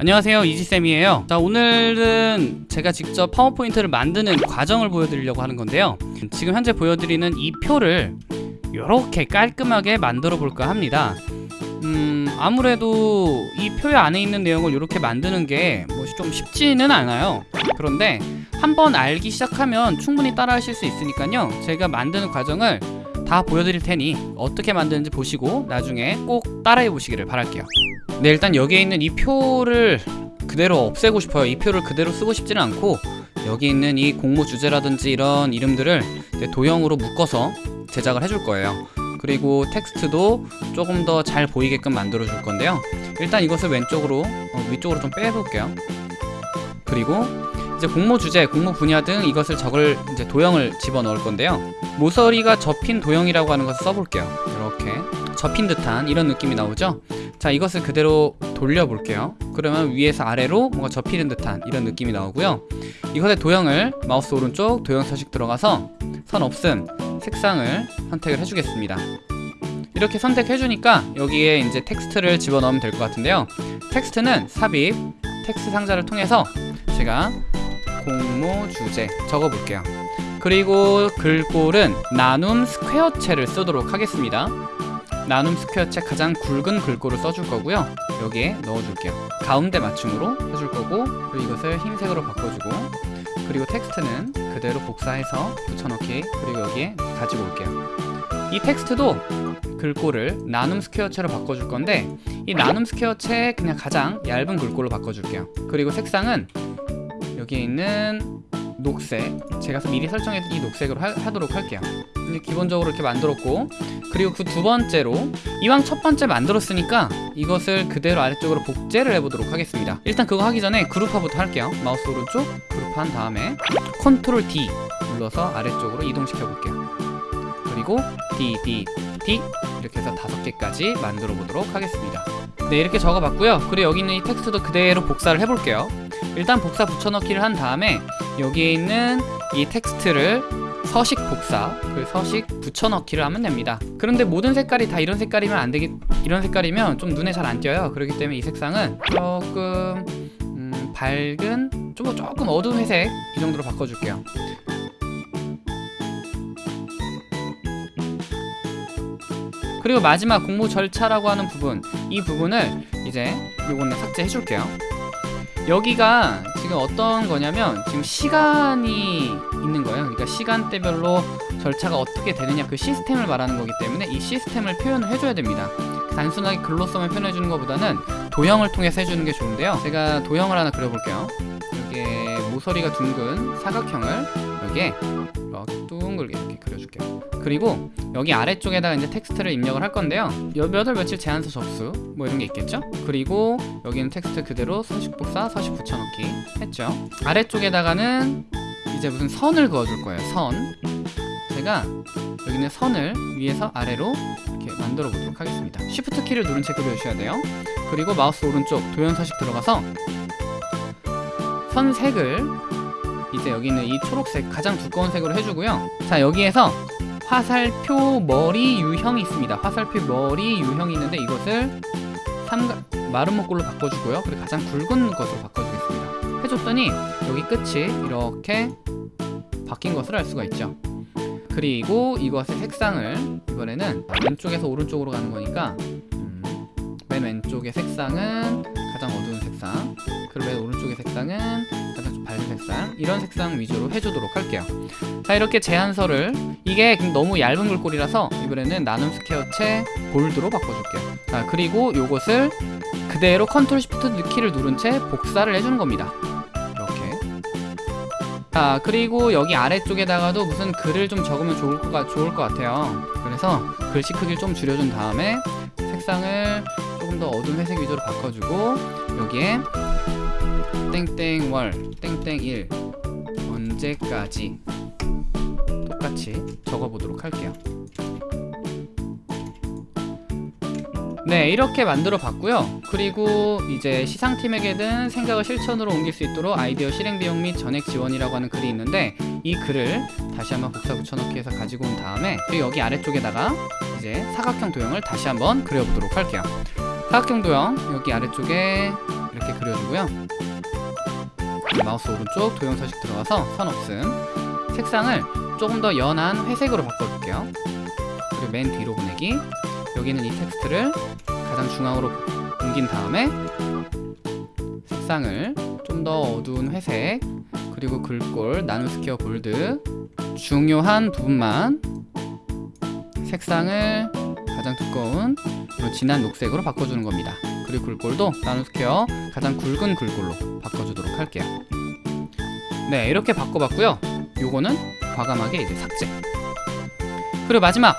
안녕하세요 이지쌤이에요. 자 오늘은 제가 직접 파워포인트를 만드는 과정을 보여드리려고 하는 건데요. 지금 현재 보여드리는 이 표를 이렇게 깔끔하게 만들어 볼까 합니다. 음 아무래도 이 표 안에 있는 내용을 이렇게 만드는 게 뭐 좀 쉽지는 않아요. 그런데 한번 알기 시작하면 충분히 따라 하실 수 있으니까요. 제가 만드는 과정을 다 보여드릴 테니 어떻게 만드는지 보시고 나중에 꼭 따라해 보시기를 바랄게요. 네 일단 여기에 있는 이 표를 그대로 없애고 싶어요. 이 표를 그대로 쓰고 싶지는 않고 여기 있는 이 공모 주제라든지 이런 이름들을 도형으로 묶어서 제작을 해줄 거예요. 그리고 텍스트도 조금 더 잘 보이게끔 만들어 줄 건데요. 일단 이것을 왼쪽으로 어, 위쪽으로 좀 빼볼게요. 그리고 이제 공모 주제, 공모 분야 등 이것을 적을 이제 도형을 집어넣을 건데요. 모서리가 접힌 도형이라고 하는 것을 써볼게요. 이렇게 접힌 듯한 이런 느낌이 나오죠? 자 이것을 그대로 돌려볼게요. 그러면 위에서 아래로 뭔가 접히는 듯한 이런 느낌이 나오고요. 이것의 도형을 마우스 오른쪽 도형 서식 들어가서 선 없음 색상을 선택을 해주겠습니다. 이렇게 선택해주니까 여기에 이제 텍스트를 집어넣으면 될 것 같은데요. 텍스트는 삽입 텍스트 상자를 통해서 제가 공모 주제 적어볼게요. 그리고 글꼴은 나눔 스퀘어체를 쓰도록 하겠습니다. 나눔 스퀘어체 가장 굵은 글꼴을 써줄 거고요. 여기에 넣어줄게요. 가운데 맞춤으로 해줄 거고 그리고 이것을 흰색으로 바꿔주고 그리고 텍스트는 그대로 복사해서 붙여넣기 그리고 여기에 가지고 올게요. 이 텍스트도 글꼴을 나눔 스퀘어체로 바꿔줄 건데 이 나눔 스퀘어체 그냥 가장 얇은 글꼴로 바꿔줄게요. 그리고 색상은 여기에 있는 녹색. 제가 미리 설정했던 이 녹색으로 하, 도록 할게요. 기본적으로 이렇게 만들었고 그리고 그 두 번째로 이왕 첫 번째 만들었으니까 이것을 그대로 아래쪽으로 복제를 해보도록 하겠습니다. 일단 그거 하기 전에 그룹화부터 할게요. 마우스 오른쪽 그룹한 다음에 컨트롤 D 눌러서 아래쪽으로 이동시켜 볼게요. 그리고 D, D, D 이렇게 해서 다섯 개까지 만들어 보도록 하겠습니다. 네 이렇게 적어 봤고요. 그리고 여기 있는 이 텍스트도 그대로 복사를 해볼게요 일단 복사 붙여넣기를 한 다음에 여기에 있는 이 텍스트를 서식 복사 그 서식 붙여넣기를 하면 됩니다. 그런데 모든 색깔이 다 이런 색깔이면 안 되기 이런 색깔이면 좀 눈에 잘 안 띄어요. 그렇기 때문에 이 색상은 조금 음, 밝은 좀 조금 어두운 회색 이 정도로 바꿔줄게요. 그리고 마지막 공모 절차라고 하는 부분 이 부분을 이제 요거는 삭제해 줄게요 여기가 지금 어떤 거냐면 지금 시간이 있는 거예요. 그러니까 시간대별로 절차가 어떻게 되느냐 그 시스템을 말하는 거기 때문에 이 시스템을 표현을 해줘야 됩니다. 단순하게 글로서만 표현해 주는 것보다는 도형을 통해서 해주는 게 좋은데요. 제가 도형을 하나 그려볼게요. 여기에 모서리가 둥근 사각형을 여기에 이렇게 둥글게 이렇게 그려줄게요 그리고 여기 아래쪽에다가 이제 텍스트를 입력을 할 건데요. 몇월 며칠 제안서 접수 뭐 이런 게 있겠죠? 여기고 여기는 텍스트 그대로 서식 복사 서식 붙여넣기 했죠? 아래쪽에다가는 이제 무슨 선을 그어줄 거예요 선. 제가 여기는 선을 위에서 아래로 이렇게 만들어 보도록 하겠습니다. 쉬프트 키를 누른 채 그려주셔야 돼요. 그리고 마우스 오른쪽 도형 서식 들어가서 선색을 이제 여기 있는 이 초록색 가장 두꺼운 색으로 해주고요. 자 여기에서 화살표 머리 유형이 있습니다. 화살표 머리 유형이 있는데 이것을 삼각 목골로 바꿔주고요. 그리고 가장 굵은 것으로 바꿔주겠습니다. 해줬더니 여기 끝이 이렇게 바뀐 것을 알 수가 있죠. 그리고 이것의 색상을 이번에는 왼쪽에서 오른쪽으로 가는 거니까 음, 맨 왼쪽의 색상은 가장 어두운 색상 그리고 맨 오른쪽의 색상은 밝은 색상 이런 색상 위주로 해주도록 할게요. 자 이렇게 제안서를 이게 너무 얇은 글꼴이라서 이번에는 나눔 스퀘어체 Bold로 바꿔줄게요. 자 그리고 요것을 그대로 컨트롤 시프트 키를 누른 채 복사를 해주는 겁니다. 자 그리고 여기 아래쪽에다가도 무슨 글을 좀 적으면 좋을 것, 좋을 것 같아요. 그래서 글씨 크기를 좀 줄여준 다음에 색상을 조금 더 어두운 회색 위주로 바꿔주고 여기에 땡땡월 땡땡일. 언제까지? 똑같이 적어보도록 할게요. 네 이렇게 만들어 봤고요. 그리고 이제 시상팀에게는 생각을 실천으로 옮길 수 있도록 아이디어 실행 비용 및 전액 지원이라고 하는 글이 있는데 이 글을 다시 한번 복사 붙여넣기 해서 가지고 온 다음에 그리고 여기 아래쪽에다가 이제 사각형 도형을 다시 한번 그려보도록 할게요. 사각형 도형 여기 아래쪽에 이렇게 그려주고요 마우스 오른쪽 도형 서식 들어가서 선 없음. 색상을 조금 더 연한 회색으로 바꿔줄게요. 그리고 맨 뒤로 보내기. 여기는 이 텍스트를 가장 중앙으로 옮긴 다음에 색상을 좀 더 어두운 회색 그리고 글꼴 나눔 스퀘어 Bold 중요한 부분만 색상을 가장 두꺼운 요 진한 녹색으로 바꿔주는 겁니다 그리고 글꼴도 나눔 스퀘어 가장 굵은 글꼴로 바꿔주도록 할게요. 네 이렇게 바꿔봤고요. 요거는 과감하게 이제 삭제. 그리고 마지막!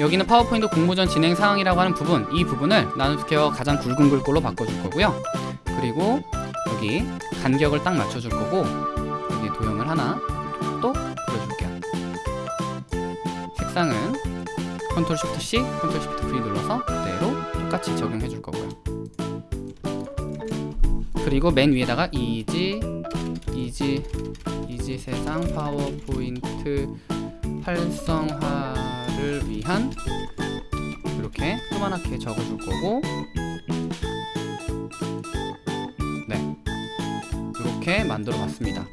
여기는 파워포인트 공모 전 진행 상황이라고 하는 부분 이 부분을 나눔 스퀘어 가장 굵은 글꼴로 바꿔줄 거고요. 그리고 여기 간격을 딱 맞춰줄 거고 여기 도형을 하나 또 그려줄게요. 색상은 컨트롤 쉬프트 C, 컨트롤 쉬프트 V 눌러서 그대로 똑같이 적용해 줄 거고요 그리고 맨 위에다가 이지 이지 이지 세상 파워포인트 활성화를 위한 이렇게 조그맣게 적어줄 거고. 네. 이렇게 만들어 봤습니다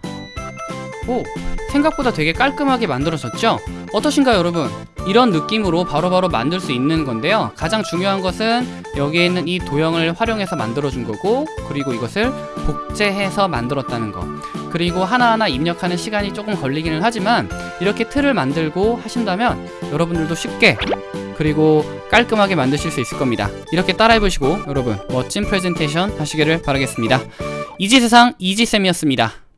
오 생각보다 되게 깔끔하게 만들어졌죠? 어떠신가요 여러분? 이런 느낌으로 바로 바로 만들 수 있는 건데요. 가장 중요한 것은 여기에 있는 이 도형을 활용해서 만들어 준 거고 그리고 이것을 복제해서 만들었다는 거. 그리고 하나하나 입력하는 시간이 조금 걸리기는 하지만 이렇게 틀을 만들고 하신다면 여러분들도 쉽게 그리고 깔끔하게 만드실 수 있을 겁니다. 이렇게 따라해 보시고 여러분 멋진 프레젠테이션 하시기를 바라겠습니다. 이지세상 이지쌤이었습니다